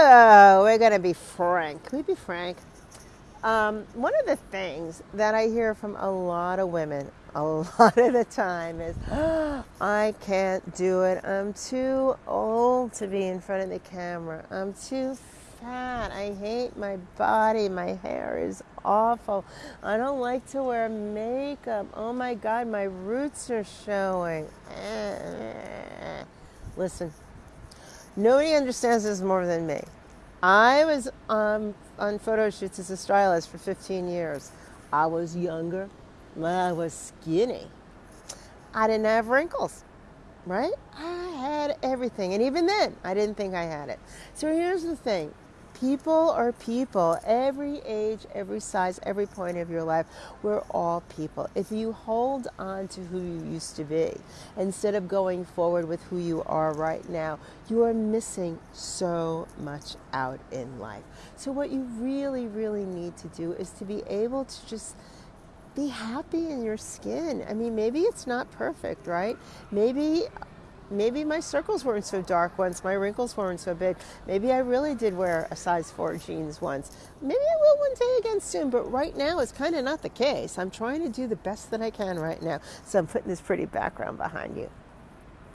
So we're going to be frank. Can we be frank? Um, one of the things that I hear from a lot of women a lot of the time is, oh, I can't do it. I'm too old to be in front of the camera. I'm too fat. I hate my body. My hair is awful. I don't like to wear makeup. Oh my God, my roots are showing. Eh, eh, eh, Listen, nobody understands this more than me. I was um, on photo shoots as a stylist for 15 years. I was younger. I was skinny. I didn't have wrinkles, right? I had everything. And even then, I didn't think I had it. So here's the thing People are people, every age, every size, every point of your life. We're all people. If you hold on to who you used to be instead of going forward with who you are right now, you are missing so much out in life. So, what you really, really need to do is to be able to just be happy in your skin. I mean, maybe it's not perfect, right? Maybe maybe my circles weren't so dark once, my wrinkles weren't so big. Maybe I really did wear a size 4 jeans once. Maybe I will one day again soon, but right now it's kind of not the case. I'm trying to do the best that I can right now. So I'm putting this pretty background behind you.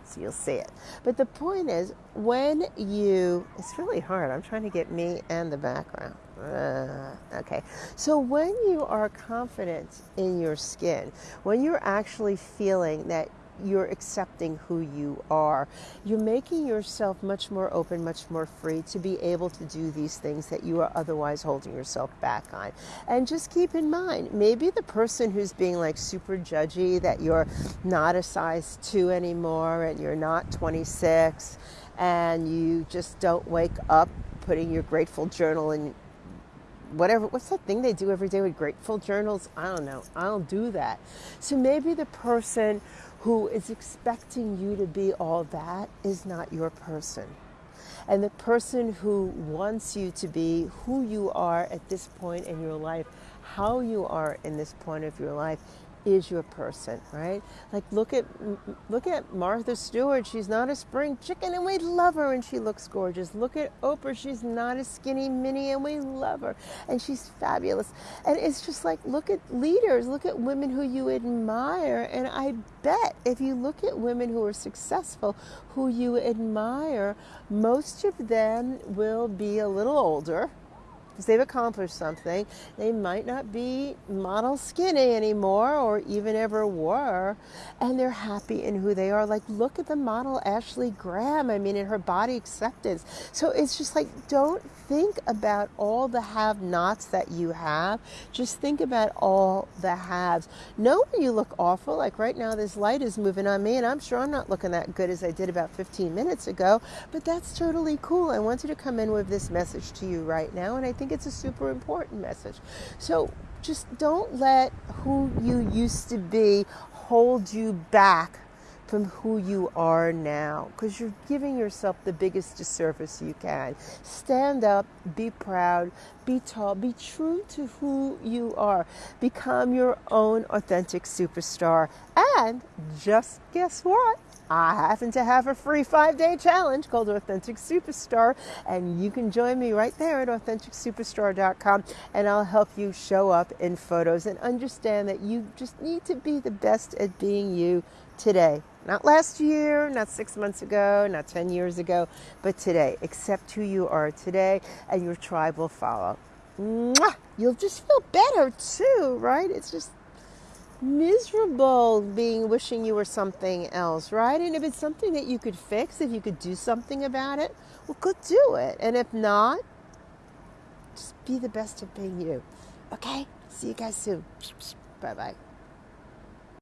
So you'll see it. But the point is, when you, it's really hard. I'm trying to get me and the background. Uh, okay. So when you are confident in your skin, when you're actually feeling that you're accepting who you are. You're making yourself much more open, much more free to be able to do these things that you are otherwise holding yourself back on. And just keep in mind, maybe the person who's being like super judgy that you're not a size two anymore and you're not 26 and you just don't wake up putting your grateful journal in whatever what's that thing they do every day with grateful journals i don't know i don't do that so maybe the person who is expecting you to be all that is not your person. And the person who wants you to be who you are at this point in your life, how you are in this point of your life, is your person, right? Like look at look at Martha Stewart. She's not a spring chicken, and we love her, and she looks gorgeous. Look at Oprah. She's not a skinny mini, and we love her, and she's fabulous. And it's just like look at leaders. Look at women who you admire, and I bet if you look at women who are successful, who you admire, most of them will be a little older because they've accomplished something. They might not be model skinny anymore or even ever were, and they're happy in who they are. Like, look at the model Ashley Graham, I mean, in her body acceptance. So it's just like, don't think about all the have nots that you have. Just think about all the haves. Know when you look awful, like right now, this light is moving on me, and I'm sure I'm not looking that good as I did about 15 minutes ago, but that's totally cool. I wanted to come in with this message to you right now, and I think think it's a super important message. So just don't let who you used to be hold you back from who you are now because you're giving yourself the biggest disservice you can. Stand up, be proud, be tall, be true to who you are. Become your own authentic superstar. And just guess what? I happen to have a free five day challenge called Authentic Superstar, and you can join me right there at AuthenticSuperstar.com, and I'll help you show up in photos and understand that you just need to be the best at being you today. Not last year, not six months ago, not 10 years ago, but today. Accept who you are today, and your tribe will follow. Mwah! You'll just feel better too, right? It's just miserable being wishing you were something else, right? And if it's something that you could fix, if you could do something about it, well, go do it. And if not, just be the best of being you. Okay? See you guys soon. Bye bye.